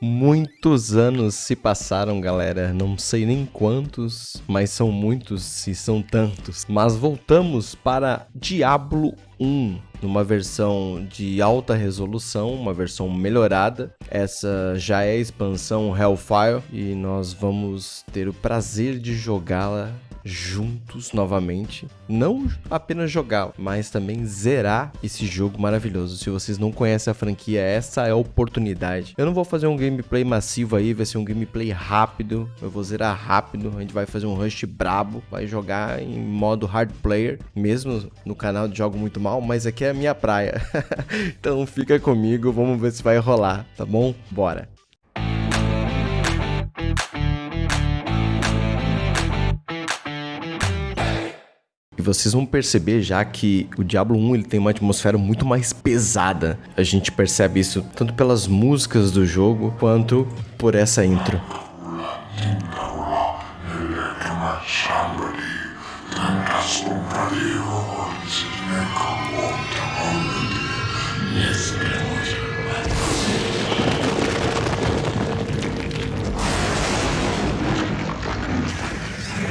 Muitos anos se passaram, galera. Não sei nem quantos, mas são muitos se são tantos. Mas voltamos para Diablo 1, numa versão de alta resolução, uma versão melhorada. Essa já é a expansão Hellfire e nós vamos ter o prazer de jogá-la juntos novamente. Não apenas jogar, mas também zerar esse jogo maravilhoso. Se vocês não conhecem a franquia, essa é a oportunidade. Eu não vou fazer um gameplay massivo aí, vai ser um gameplay rápido. Eu vou zerar rápido, a gente vai fazer um rush brabo, vai jogar em modo hard player, mesmo no canal de Jogo Muito Mal, mas aqui é a minha praia. então fica comigo, vamos ver se vai rolar, tá bom? Bora! Vocês vão perceber já que o Diablo 1 ele tem uma atmosfera muito mais pesada. A gente percebe isso tanto pelas músicas do jogo quanto por essa intro.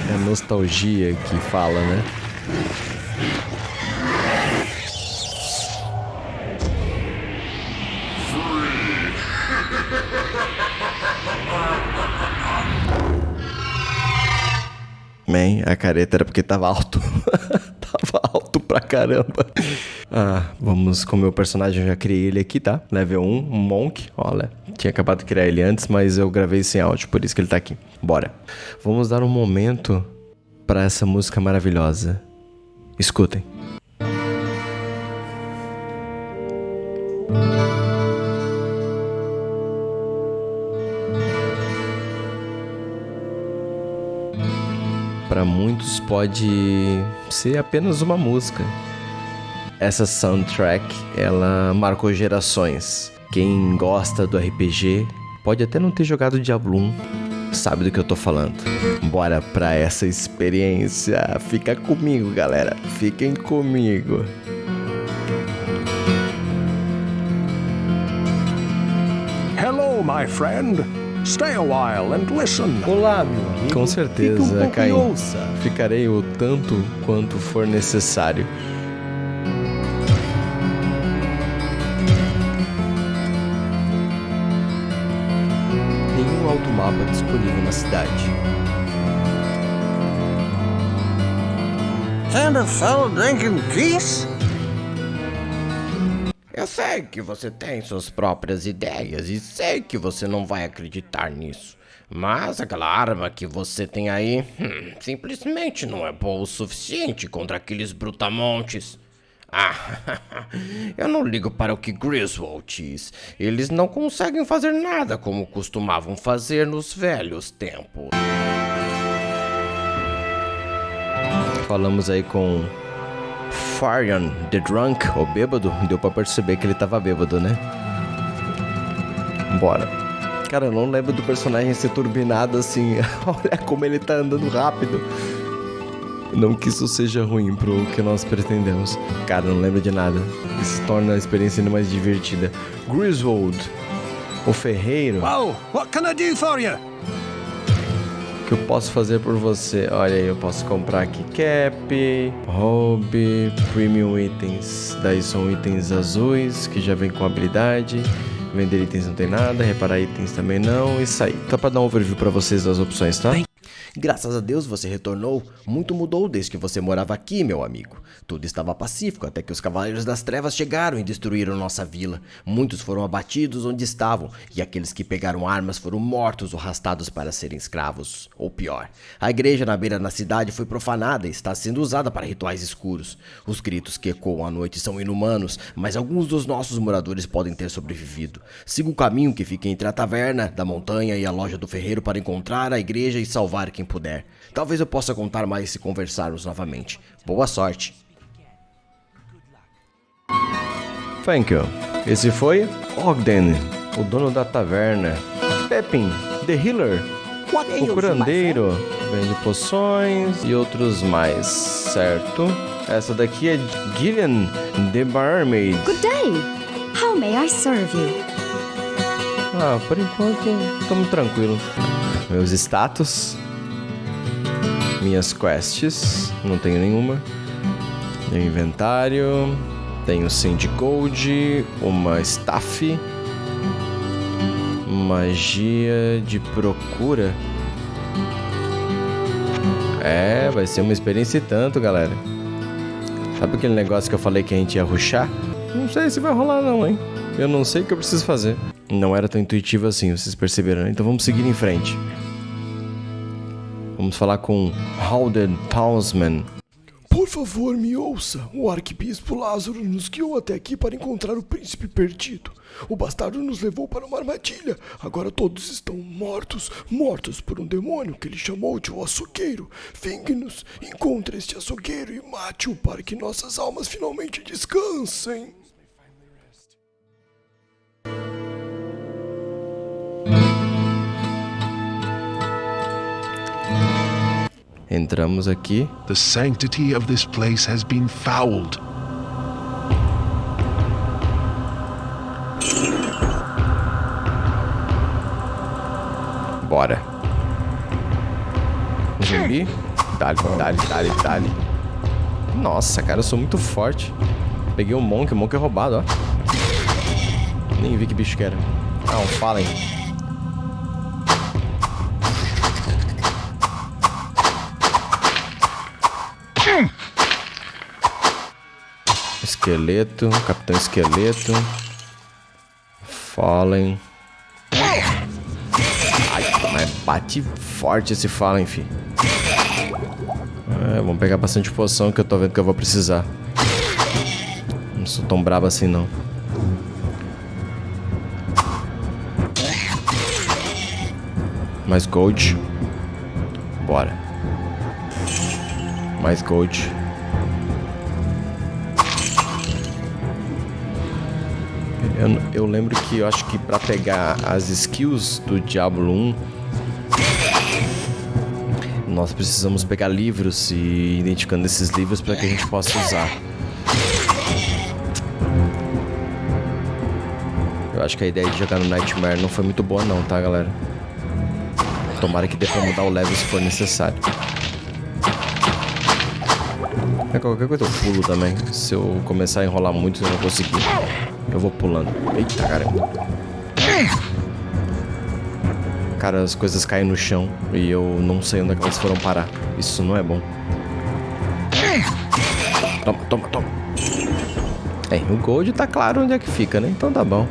É a nostalgia que fala, né? Man, a careta era porque tava alto. tava alto pra caramba. Ah, vamos com o meu personagem, eu já criei ele aqui, tá? Level 1, um Monk, olha. Tinha acabado de criar ele antes, mas eu gravei sem áudio, por isso que ele tá aqui. Bora. Vamos dar um momento para essa música maravilhosa. Escutem. Para muitos pode ser apenas uma música. Essa soundtrack, ela marcou gerações. Quem gosta do RPG pode até não ter jogado Diablo 1, sabe do que eu tô falando. Bora pra essa experiência. Fica comigo, galera. Fiquem comigo. Hello, my friend. Stay a while and listen. Olá, meu amigo. Com certeza, um Caim. Ficarei o tanto quanto for necessário. And a fellow drinking peace? Eu sei que você tem suas próprias ideias e sei que você não vai acreditar nisso. Mas aquela arma que você tem aí, hum, simplesmente não é boa o suficiente contra aqueles brutamontes. Ah, eu não ligo para o que Griswold diz. Eles não conseguem fazer nada como costumavam fazer nos velhos tempos. Falamos aí com Farion, The Drunk, o bêbado. Deu pra perceber que ele tava bêbado, né? Bora. Cara, eu não lembro do personagem ser turbinado assim. Olha como ele tá andando rápido. Não que isso seja ruim pro que nós pretendemos. Cara, não lembro de nada. Isso torna a experiência ainda mais divertida. Griswold, o ferreiro. Wow, what can I do for you? Que eu posso fazer por você? Olha aí, eu posso comprar aqui cap, hobby, premium itens. Daí são itens azuis que já vem com habilidade. Vender itens não tem nada, reparar itens também não, e sair. Tá pra dar um overview pra vocês das opções, tá? Graças a Deus você retornou. Muito mudou desde que você morava aqui, meu amigo. Tudo estava pacífico até que os Cavaleiros das Trevas chegaram e destruíram nossa vila. Muitos foram abatidos onde estavam, e aqueles que pegaram armas foram mortos ou arrastados para serem escravos. Ou pior, a igreja na beira da cidade foi profanada e está sendo usada para rituais escuros. Os gritos que ecoam à noite são inumanos, mas alguns dos nossos moradores podem ter sobrevivido. Siga o caminho que fica entre a taverna, da montanha e a loja do ferreiro para encontrar a igreja e salvar quem puder. Talvez eu possa contar mais se conversarmos novamente. Boa sorte. Thank you. Esse foi Ogden, o dono da taverna. Pepin, the healer, o curandeiro, vende poções e outros mais, certo? Essa daqui é Gillian, the barmaid. Good day. How may I serve you? Ah, por enquanto, estamos tranquilo. Meus status. Minhas quests. Não tenho nenhuma. Meu inventário. Tenho Cindy Gold. Uma staff. Magia de procura. É, vai ser uma experiência e tanto, galera. Sabe aquele negócio que eu falei que a gente ia ruxar? Não sei se vai rolar não, hein? Eu não sei o que eu preciso fazer. Não era tão intuitivo assim, vocês perceberam, né? Então vamos seguir em frente. Vamos falar com Halden Townsman. Por favor, me ouça. O arquebispo Lázaro nos guiou até aqui para encontrar o príncipe perdido. O bastardo nos levou para uma armadilha. Agora todos estão mortos, mortos por um demônio que ele chamou de o açougueiro. Vingue-nos, encontre este açougueiro e mate-o para que nossas almas finalmente descansem. Entramos aqui. The sanctity of this place has been fouled. Bora. Zumbi. Dali, dali, dali, dali. Nossa, cara, eu sou muito forte. Peguei um Monk, o Monk é roubado, ó. Nem vi que bicho que era. Ah, um Fallen. Esqueleto, Capitão Esqueleto. Fallen. Ai, mas bate forte esse Fallen, fi. É, vamos pegar bastante poção que eu tô vendo que eu vou precisar. Não sou tão brabo assim, não. Mais gold. Bora. Mais gold. Eu, eu lembro que eu acho que pra pegar as skills do Diablo 1 nós precisamos pegar livros e identificando esses livros para que a gente possa usar. Eu acho que a ideia de jogar no Nightmare não foi muito boa não, tá, galera? Tomara que dê pra mudar o level se for necessário. É qualquer coisa eu pulo também. Se eu começar a enrolar muito eu não conseguir. Eu vou pulando. Eita, caramba. Cara, as coisas caem no chão e eu não sei onde é que elas foram parar. Isso não é bom. Toma, toma, toma. É, o Gold tá claro onde é que fica, né? Então tá bom.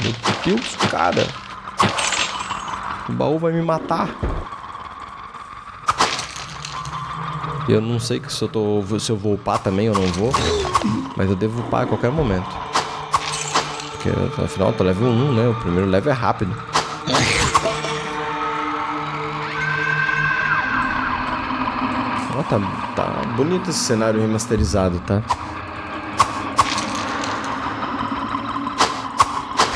Meu Deus, cara. O baú vai me matar. Eu não sei se eu, tô, se eu vou upar também ou não vou. Mas eu devo upar a qualquer momento. Porque afinal eu tô level 1, né? O primeiro level é rápido. Ó, tá, tá bonito esse cenário remasterizado, tá?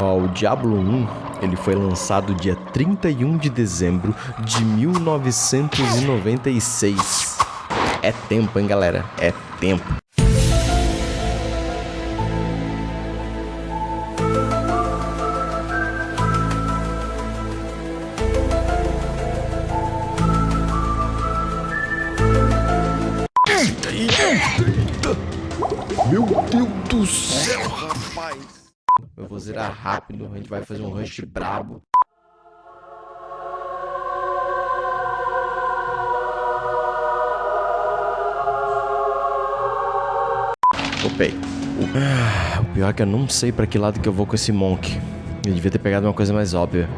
Ó, o Diablo 1, ele foi lançado dia 31 de dezembro de 1996. É tempo, hein, galera? É tempo. Zerar rápido, a gente vai fazer um rush brabo. Upei. Ah, o pior é que eu não sei pra que lado que eu vou com esse Monk. Eu devia ter pegado uma coisa mais óbvia.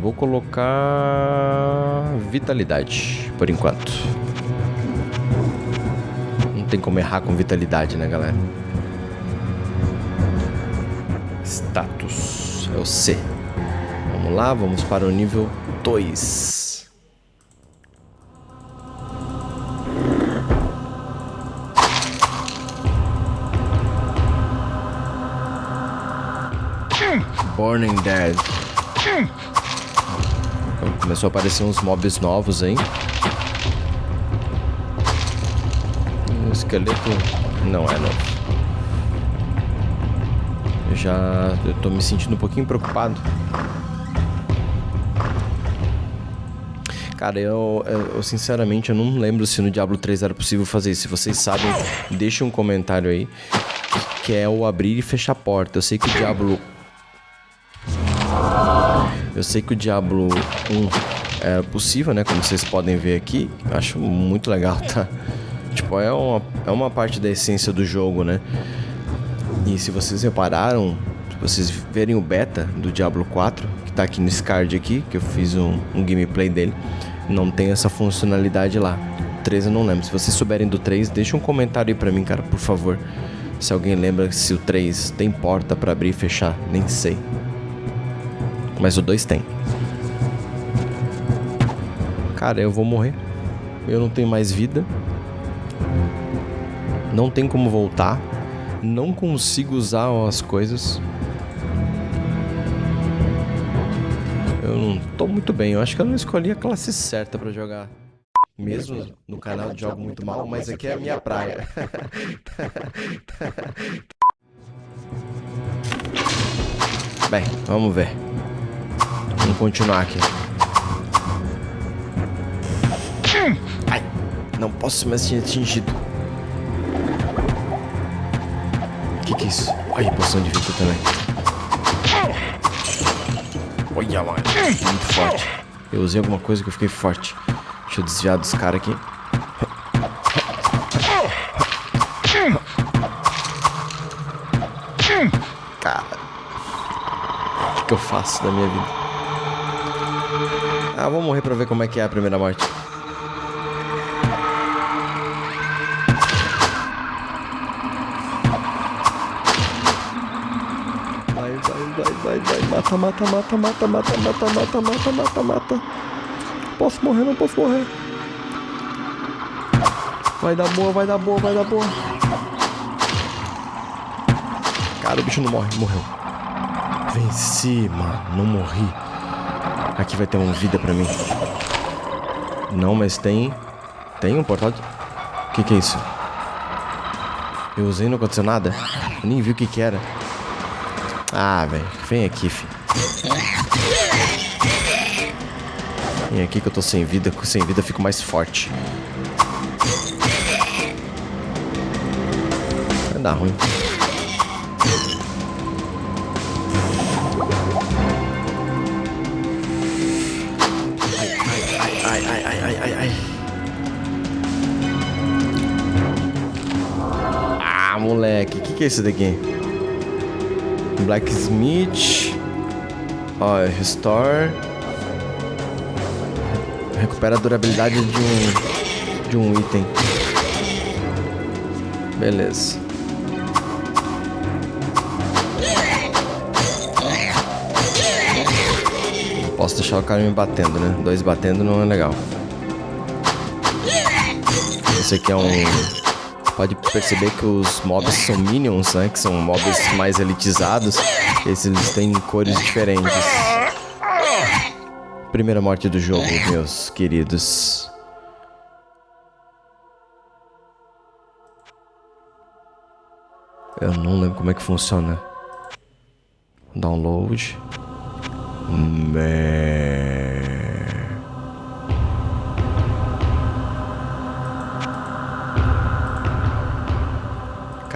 Vou colocar... Vitalidade, por enquanto. Não tem como errar com vitalidade, né, galera? Status. É o C. Vamos lá, vamos para o nível 2. Burning Dead. Começou a aparecer uns mobs novos aí. O esqueleto não é novo. Eu já eu tô me sentindo um pouquinho preocupado. Cara, eu, eu, eu, sinceramente eu não lembro se no Diablo 3 era possível fazer isso. Se vocês sabem, deixa um comentário aí. Que é o abrir e fechar a porta. Eu sei que o Diablo. Eu sei que o Diablo 1 é possível, né? Como vocês podem ver aqui. Eu acho muito legal, tá? Tipo, é uma, é uma parte da essência do jogo, né? E se vocês repararam, se vocês verem o beta do Diablo 4, que tá aqui nesse card aqui, que eu fiz um, um gameplay dele, não tem essa funcionalidade lá. O 3 eu não lembro. Se vocês souberem do 3, deixa um comentário aí pra mim, cara, por favor. Se alguém lembra se o 3 tem porta para abrir e fechar, nem sei. Mas o 2 tem. Cara, eu vou morrer. Eu não tenho mais vida. Não tem como voltar não consigo usar as coisas. Eu não tô muito bem, eu acho que eu não escolhi a classe certa para jogar. Mesmo no canal de jogo muito mal, mas aqui é a minha praia. Bem, vamos ver. Vamos continuar aqui. Ai, não posso mais ser atingido. Que que é isso? Olha a poção de vida também. Olha, mano. Muito forte. Eu usei alguma coisa que eu fiquei forte. Deixa eu desviar dos caras aqui. Cara. O que, que eu faço da minha vida? Ah, vou morrer pra ver como é que é a primeira morte. Mata, mata, mata, mata, mata, mata, mata, mata, mata, mata. Posso morrer, não posso morrer. Vai dar boa, vai dar boa, vai dar boa. Cara, o bicho não morre, morreu. Venci, mano, não morri. Aqui vai ter uma vida pra mim. Não, mas tem... Tem um portal de... O que que é isso? Eu usei e não aconteceu nada? Eu nem vi o que que era. Ah, velho. Vem aqui, filho. Vem aqui que eu tô sem vida. Sem vida eu fico mais forte. Vai dar ruim. Ai, ai, ai, ai, ai, ai. Ah, moleque. O que, que é isso daqui? Blacksmith. Ó, restore. Recupera a durabilidade de um de um item. Beleza. Posso deixar o cara me batendo, né? Dois batendo não é legal. Esse aqui é um pode perceber que os mobs são minions, né? Que são mobs mais elitizados. Esses eles têm cores diferentes. Primeira morte do jogo, meus queridos. Eu não lembro como é que funciona. Download. Man.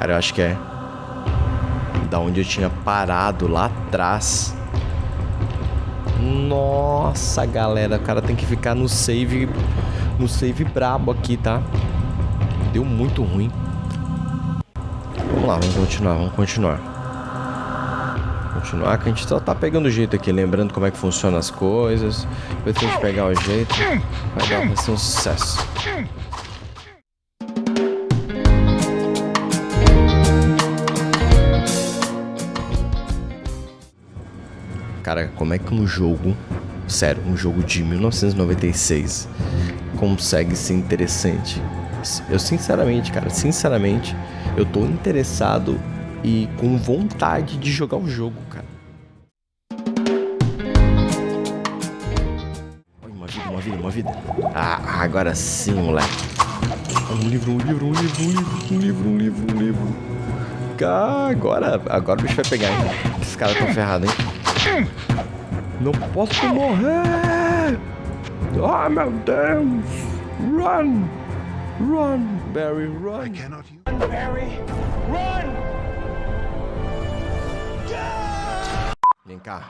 Cara, eu acho que é da onde eu tinha parado lá atrás. Nossa, galera, o cara tem que ficar no save, no save brabo aqui, tá? Deu muito ruim. Vamos lá, vamos continuar, vamos continuar. Continuar que a gente só tá pegando o jeito aqui, lembrando como é que funcionam as coisas. Depois que a gente pegar o jeito, vai dar vai ser um sucesso. Cara, como é que um jogo, sério, um jogo de 1996 consegue ser interessante? Eu sinceramente, cara, sinceramente, eu tô interessado e com vontade de jogar o jogo, cara. Uma vida, uma vida, uma vida. Ah, agora sim, moleque. Um livro, um livro, um livro, um livro, um livro, um livro, um livro. Ah, agora, agora o bicho vai pegar, hein? Esses caras tão ferrados, hein? Não posso morrer! Ah, meu Deus! Run! Run, Barry, run! Cannot use. Vem cá.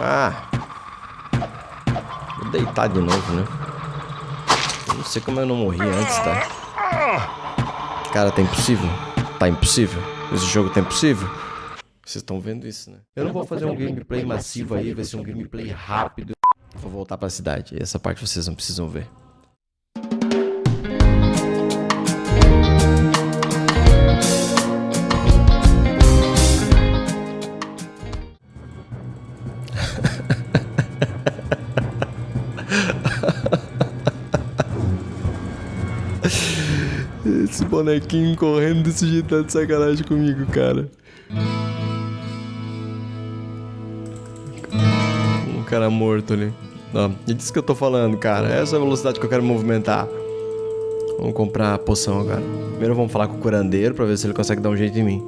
Ah! Vou deitar de novo, né? Eu não sei como eu não morri antes, tá? Cara, tá impossível. Tá impossível. Esse jogo tá impossível. Vocês estão vendo isso, né? Eu não vou fazer um gameplay massivo aí, vai ser um gameplay rápido. Vou voltar pra cidade. Essa parte vocês não precisam ver. Esse bonequinho correndo desse jeito tá de sacanagem comigo, cara. Cara morto ali. Ó, é disso que eu tô falando, cara. Essa é a velocidade que eu quero movimentar. Vamos comprar a poção agora. Primeiro vamos falar com o curandeiro pra ver se ele consegue dar um jeito em mim.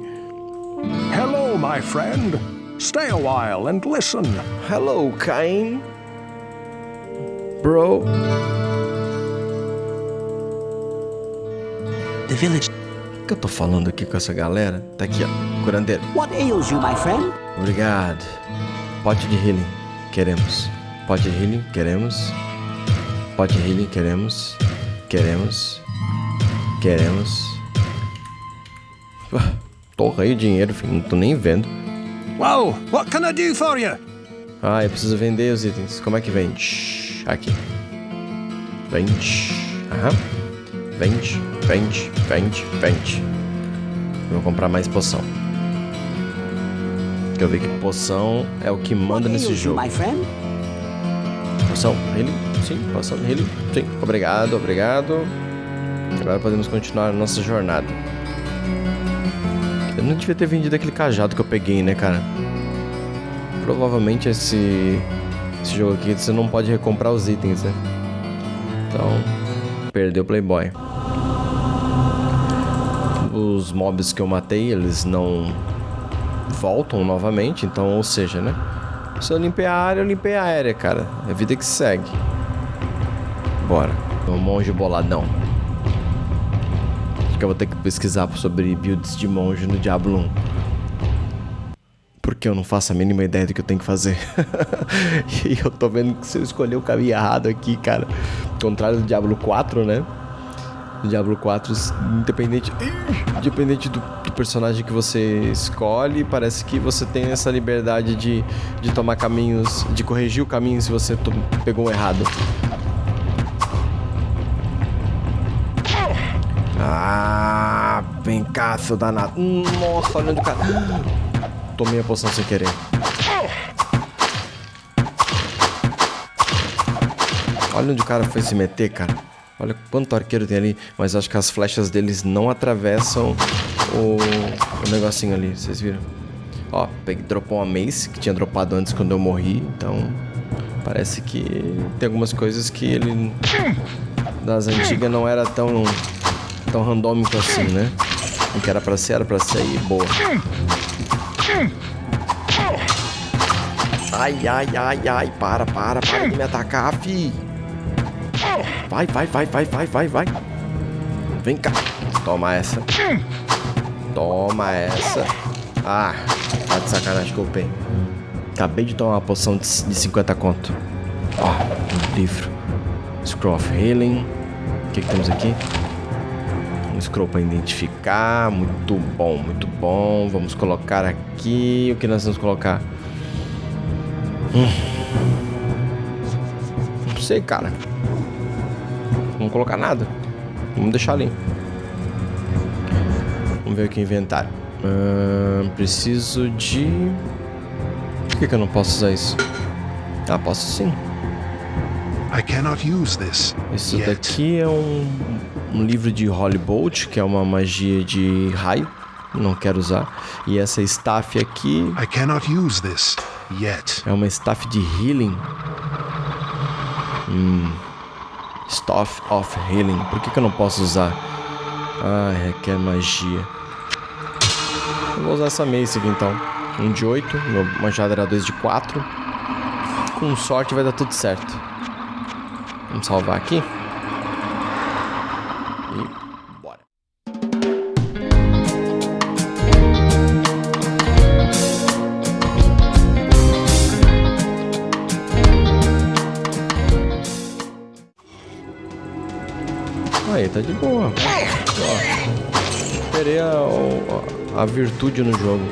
Hello, my friend. Stay a while and listen. Hello, Cain. Bro. The village. O que eu tô falando aqui com essa galera? Tá aqui, ó. Curandeiro. What ails you, my friend? Obrigado. Pote de healing. Queremos. Pote de healing. Queremos. Pote de healing. Queremos. Queremos. Queremos. Ah, Torrei o dinheiro, filho. Não tô nem vendo. Whoa, what can I do for you? Ah, eu preciso vender os itens. Como é que vende? Aqui. Vende. Aham. Vende, vende, vende, vende. Vou comprar mais poção. Eu vi que poção é o que manda nesse jogo. Poção, healing, sim, poção, healing, sim. Obrigado, obrigado. Agora podemos continuar a nossa jornada. Eu não devia ter vendido aquele cajado que eu peguei, né, cara? Provavelmente esse, esse jogo aqui você não pode recomprar os itens, né? Então, perdeu o Playboy. Os mobs que eu matei, eles não voltam novamente, então, ou seja, né? Se eu limpei a área, eu limpei a área, cara. É a vida que segue. Bora. Um monge boladão. Acho que eu vou ter que pesquisar sobre builds de monge no Diablo 1. Porque eu não faço a mínima ideia do que eu tenho que fazer. e eu tô vendo que se eu escolher o caminho errado aqui, cara. Contrário do Diablo 4, né? No Diablo 4, independente, independente do, do personagem que você escolhe, parece que você tem essa liberdade de, de tomar caminhos, de corrigir o caminho se você pegou errado. Ah, vem cá, seu danado. Nossa, olha onde o cara. Tomei a poção sem querer. Olha onde o cara foi se meter, cara. Olha quanto arqueiro tem ali. Mas acho que as flechas deles não atravessam o, o negocinho ali. Vocês viram? Ó, peguei, dropou uma mace que tinha dropado antes quando eu morri. Então, parece que tem algumas coisas que ele das antigas não era tão tão randômico assim, né? O que era pra ser, era pra ser boa. Ai, ai, ai, ai, para, para, para de me atacar, fi. Vai, vai, vai, vai, vai, vai, vai. Vem cá. Toma essa. Toma essa. Ah, tá de sacanagem que eu peguei. Acabei de tomar uma poção de, de 50 conto. Ó, um livro. Scroll of Healing. O que, que temos aqui? Um scroll para identificar. Muito bom, muito bom. Vamos colocar aqui. O que nós vamos colocar? Hum. Não sei, cara. Vamos colocar nada. Vamos deixar ali. Vamos ver aqui o inventário. Ahn, preciso de. Por que, que eu não posso usar isso? Ah, posso sim. I cannot use this Isso daqui é um, um livro de Holy Bolt, que é uma magia de raio. Não quero usar. E essa staff aqui I cannot use this yet. é uma staff de healing. Hum. Staff of Healing. Por que, que eu não posso usar? Ah, requer magia. Eu vou usar essa mace aqui então. Um de 8, meu machado era 2 de 4. Com sorte vai dar tudo certo. Vamos salvar aqui. Tá de boa. Ó, Esperei a, a, a virtude no jogo.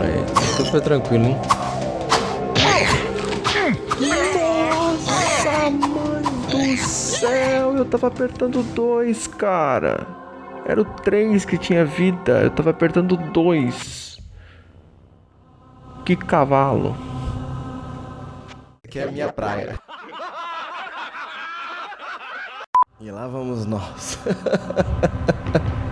Aí, super tranquilo, hein? Nossa, mãe do céu! Eu tava apertando dois, cara. Era o três que tinha vida. Eu tava apertando dois. Que cavalo. Aqui é a minha praia. E lá vamos nós.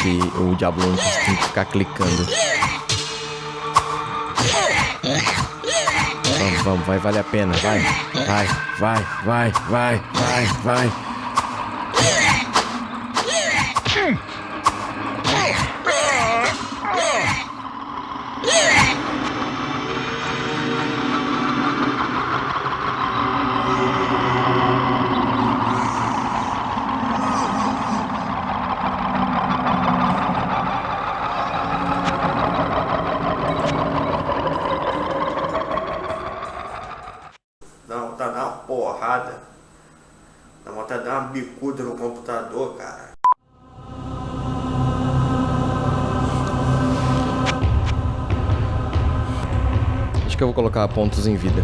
aqui o Diablo 1 tem que ficar clicando. Vamos, vamos, vai valer a pena, vai, vai, vai, vai, vai, vai, vai. Porrada. Dá vontade de dar uma bicuda no computador, cara. Acho que eu vou colocar pontos em vida.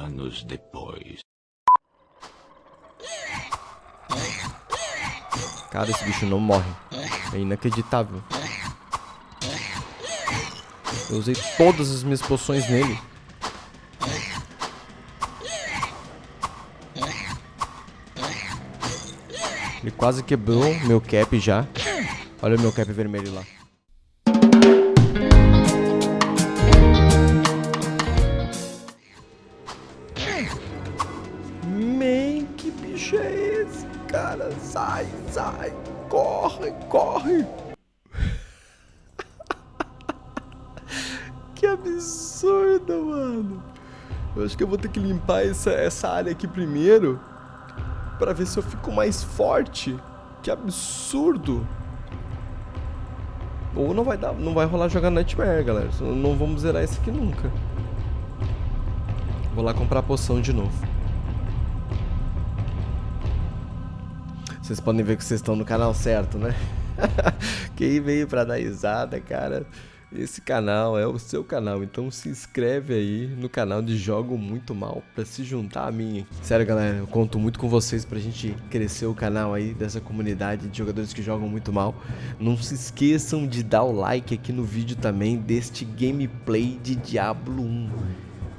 Anos depois. Cara, esse bicho não morre. É inacreditável. Eu usei todas as minhas poções nele. Ele quase quebrou meu cap já. Olha o meu cap vermelho lá. Sai, sai, corre, corre. que absurdo, mano. Eu acho que eu vou ter que limpar essa, essa área aqui primeiro Pra ver se eu fico mais forte. Que absurdo. Ou não vai dar, não vai rolar jogar Nightmare, galera. Não vamos zerar isso aqui nunca. Vou lá comprar a poção de novo. Vocês podem ver que vocês estão no canal certo, né? Quem veio pra dar risada, cara, esse canal é o seu canal, então se inscreve aí no canal de Jogo Muito Mal pra se juntar a mim. Sério, galera, eu conto muito com vocês pra gente crescer o canal aí dessa comunidade de jogadores que jogam muito mal. Não se esqueçam de dar o like aqui no vídeo também deste gameplay de Diablo 1.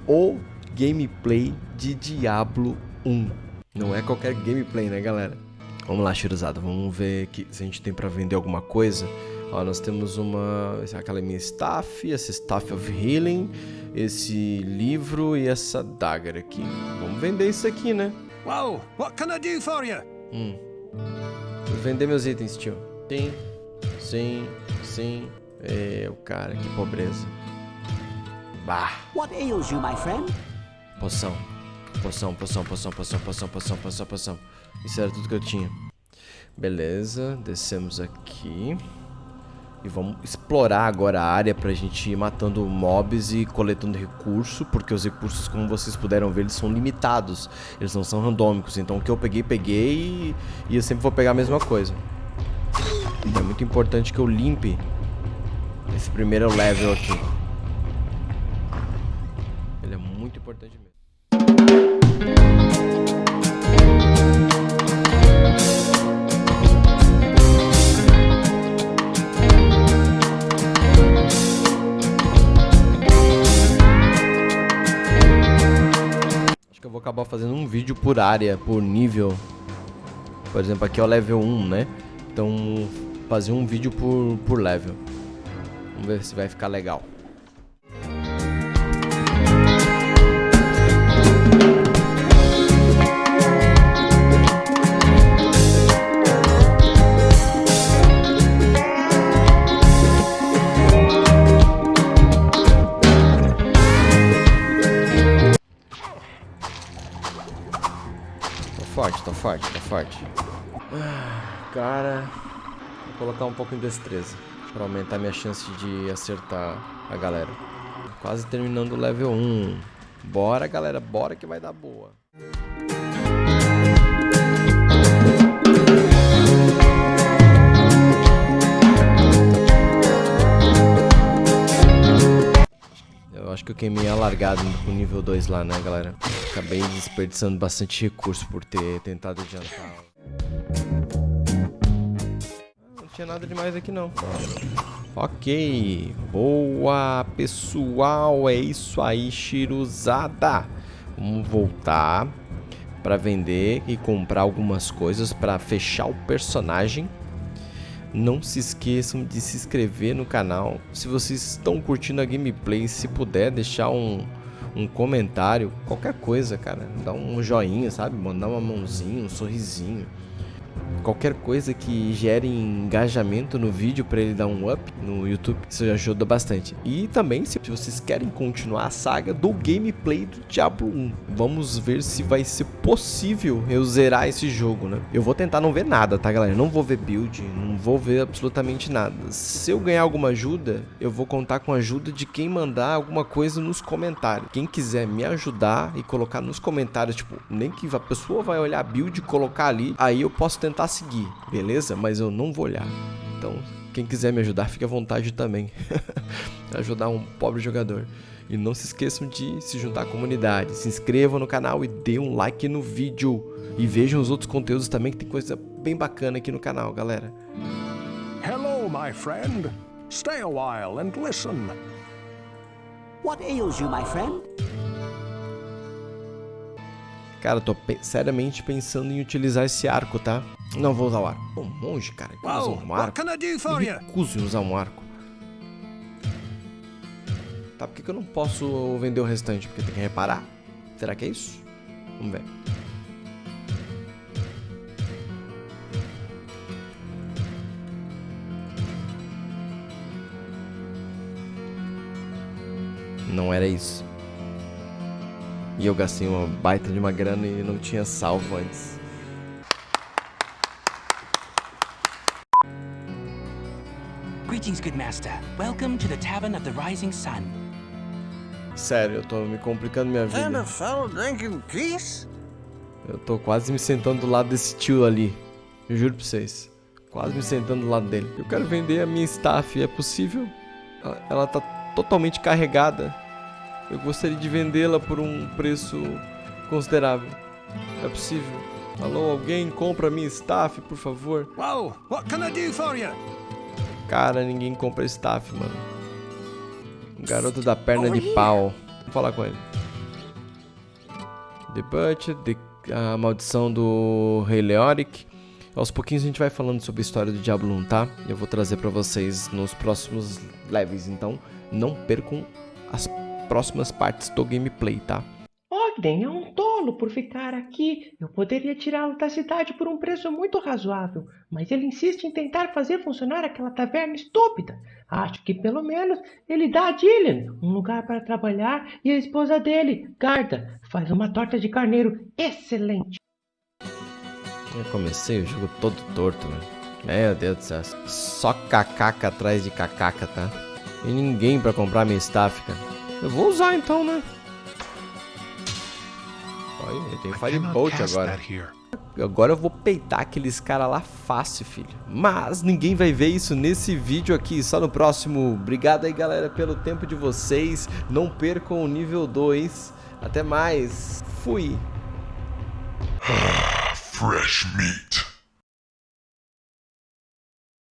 O gameplay de Diablo 1. Não é qualquer gameplay, né, galera? Vamos lá, Shiruzada, vamos ver aqui se a gente tem pra vender alguma coisa. Ó, nós temos uma. aquela minha staff, essa staff of healing, esse livro e essa dagger aqui. Vamos vender isso aqui, né? Whoa, what can I do for you? Hum. Vou vender meus itens, tio. Sim, sim, sim. É, o cara, que pobreza. Bah. What ails you, my friend? Poção. Poção, poção, poção, poção, poção, poção, poção, poção. Isso era tudo que eu tinha. Beleza, descemos aqui. E vamos explorar agora a área pra gente ir matando mobs e coletando recurso, porque os recursos, como vocês puderam ver, eles são limitados. Eles não são randômicos, então o que eu peguei, peguei e, eu sempre vou pegar a mesma coisa. É muito importante que eu limpe esse primeiro level aqui. Eu vou acabar fazendo um vídeo por área, por nível. Por exemplo, aqui é o level 1, né? Então, fazer um vídeo por, por level. Vamos ver se vai ficar legal. Vou colocar um pouco em destreza para aumentar minha chance de acertar a galera. Quase terminando o level 1. Bora, galera, bora que vai dar boa. Eu acho que eu queimei a largada pro nível 2 lá, né, galera? Acabei desperdiçando bastante recurso por ter tentado adiantar. Tinha nada demais aqui não. Ok. Boa, pessoal. É isso aí, chiruzada. Vamos voltar para vender e comprar algumas coisas para fechar o personagem. Não se esqueçam de se inscrever no canal. Se vocês estão curtindo a gameplay, se puder deixar um, um comentário, qualquer coisa, cara. Dá um joinha, sabe? Mandar uma mãozinha, um sorrisinho. Qualquer coisa que gere engajamento no vídeo para ele dar um up no YouTube, isso ajuda bastante. E também, se vocês querem continuar a saga do gameplay do Diablo 1, vamos ver se vai ser possível eu zerar esse jogo, né? Eu vou tentar não ver nada, tá, galera? Não vou ver build, não vou ver absolutamente nada. Se eu ganhar alguma ajuda, eu vou contar com a ajuda de quem mandar alguma coisa nos comentários. Quem quiser me ajudar e colocar nos comentários, tipo, nem que a pessoa vai olhar a build e colocar ali, aí eu posso tentar seguir, beleza? Mas eu não vou olhar. Então, quem quiser me ajudar, fique à vontade também. ajudar um pobre jogador. E não se esqueçam de se juntar à comunidade. Se inscrevam no canal e dê um like no vídeo. E vejam os outros conteúdos também, que tem coisa bem bacana aqui no canal, galera. Hello, my friend. Stay a while and listen. What ails you, my friend? Cara, eu tô pe seriamente pensando em utilizar esse arco, tá? Não vou usar o arco. Um monge, cara, que usa um arco. you? recuso em usar um arco. Tá, por que, que eu não posso vender o restante? Porque tem que reparar? Será que é isso? Vamos ver. Não era isso. E eu gastei uma baita de uma grana e não tinha salvo antes. Greetings, good master. Welcome to the Tavern of the Rising Sun. Sério, eu tô me complicando minha vida. fellow drinking peace? Eu tô quase me sentando do lado desse tio ali. Eu juro pra vocês. Quase me sentando do lado dele. Eu quero vender a minha staff. É possível? Ela, ela tá totalmente carregada. Eu gostaria de vendê-la por um preço considerável. É possível? Alô, alguém compra a minha staff, por favor? Whoa, what can I do for you? Cara, ninguém compra staff, mano. O garoto da perna de pau. Vou falar com ele. The Butcher, The- a maldição do Rei Leoric. Aos pouquinhos a gente vai falando sobre a história do Diablo 1, tá? Eu vou trazer pra vocês nos próximos levels, então não percam as próximas partes do gameplay, tá? É um por ficar aqui. Eu poderia tirá-lo da cidade por um preço muito razoável, mas ele insiste em tentar fazer funcionar aquela taverna estúpida. Acho que pelo menos ele dá a Dillian um lugar para trabalhar e a esposa dele, Garda, faz uma torta de carneiro excelente. Eu comecei o jogo todo torto, mano. Meu Deus do céu. Só cacaca atrás de cacaca, tá? E ninguém pra comprar minha cara. Eu vou usar então, né? Olha, tem Firebolt agora. Agora eu vou peitar aqueles caras lá fácil, filho. Mas ninguém vai ver isso nesse vídeo aqui, só no próximo. Obrigado aí, galera, pelo tempo de vocês. Não percam o nível 2. Até mais. Fui. Fresh meat.